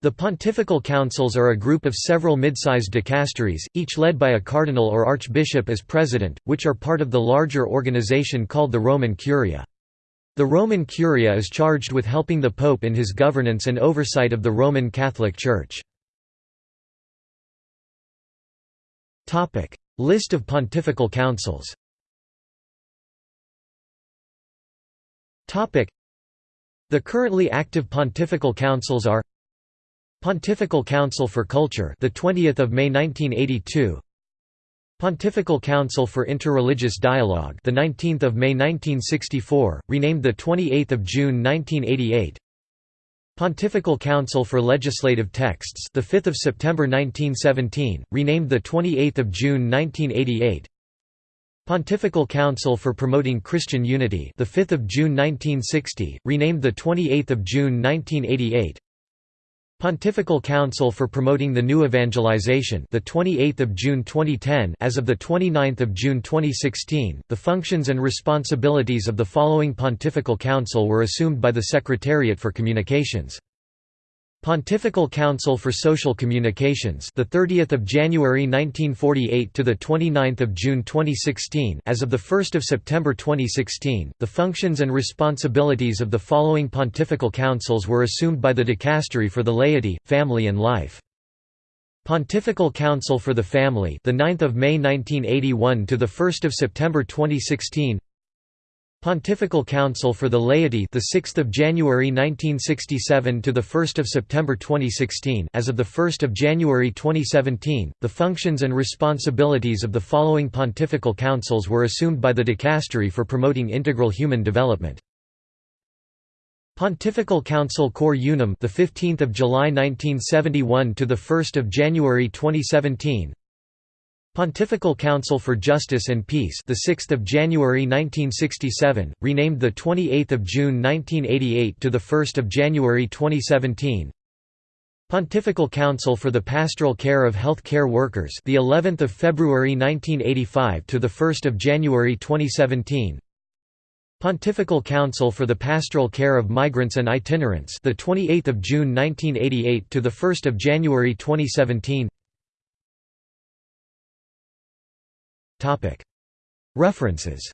The pontifical councils are a group of several mid-sized dicasteries, each led by a cardinal or archbishop as president, which are part of the larger organization called the Roman Curia. The Roman Curia is charged with helping the Pope in his governance and oversight of the Roman Catholic Church. List of pontifical councils The currently active pontifical councils are Pontifical Council for Culture, the 20th of May 1982. Pontifical Council for Interreligious Dialogue, the 19th of May 1964, renamed the 28th of June 1988. Pontifical Council for Legislative Texts, the 5th of September 1917, renamed the 28th of June 1988. Pontifical Council for Promoting Christian Unity, the 5th of June 1960, renamed the 28th of June 1988. Pontifical Council for Promoting the New Evangelization, the 28th of June 2010, as of the 29th of June 2016. The functions and responsibilities of the following Pontifical Council were assumed by the Secretariat for Communications. Pontifical Council for Social Communications, the 30th of January 1948 to the 29th of June 2016, as of the 1st of September 2016. The functions and responsibilities of the following pontifical councils were assumed by the Dicastery for the Laity, Family and Life. Pontifical Council for the Family, the 9th of May 1981 to the 1st of September 2016. Pontifical Council for the Laity, the 6th of January 1967 to the 1st of September 2016. As of the 1st of January 2017, the functions and responsibilities of the following pontifical councils were assumed by the Dicastery for promoting integral human development. Pontifical Council Cor Unum, the 15th of July 1971 to the 1st of January 2017. Pontifical Council for Justice and Peace, the 6th of January 1967, renamed the 28th of June 1988 to the 1st of January 2017. Pontifical Council for the Pastoral Care of Health Care Workers, the 11th of February 1985 to the 1st of January 2017. Pontifical Council for the Pastoral Care of Migrants and Itinerants, the 28th of June 1988 to the 1st of January 2017. References